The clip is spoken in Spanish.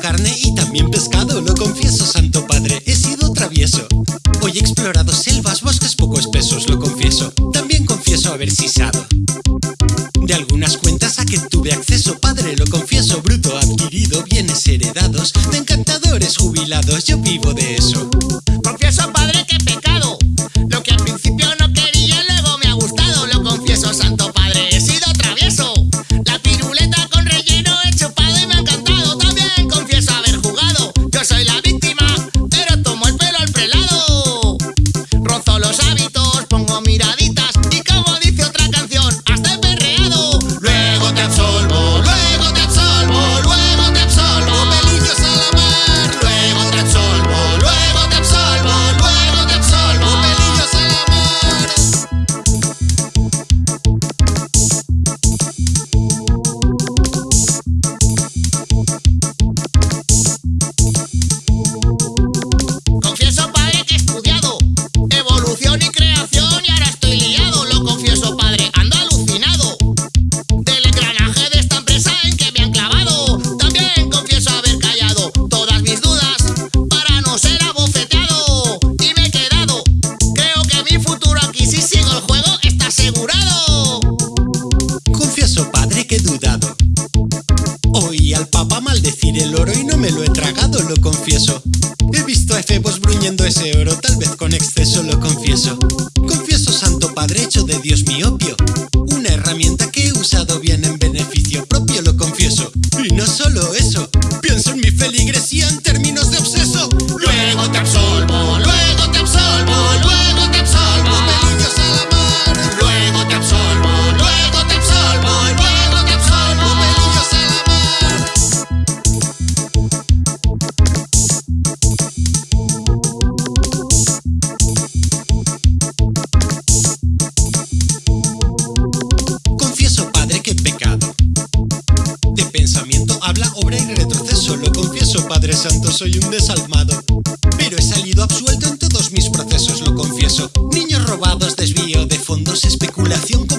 carne y también pescado, lo confieso, Santo Padre, he sido travieso. Hoy he explorado selvas, bosques poco espesos, lo confieso, también confieso haber sisado. De algunas cuentas a que tuve acceso, padre, lo confieso, bruto adquirido, bienes heredados, de encantadores jubilados, yo vivo de eso. Oí al papa maldecir el oro y no me lo he tragado, lo confieso. He visto a efebos bruñendo ese oro, tal vez con exceso, lo confieso. Confieso, santo padre, hecho de Dios mi opio. Una herramienta que he usado bien en beneficio propio, lo confieso. Y no solo eso, confieso, Padre Santo, soy un desalmado. Pero he salido absuelto en todos mis procesos, lo confieso. Niños robados, desvío de fondos, especulación con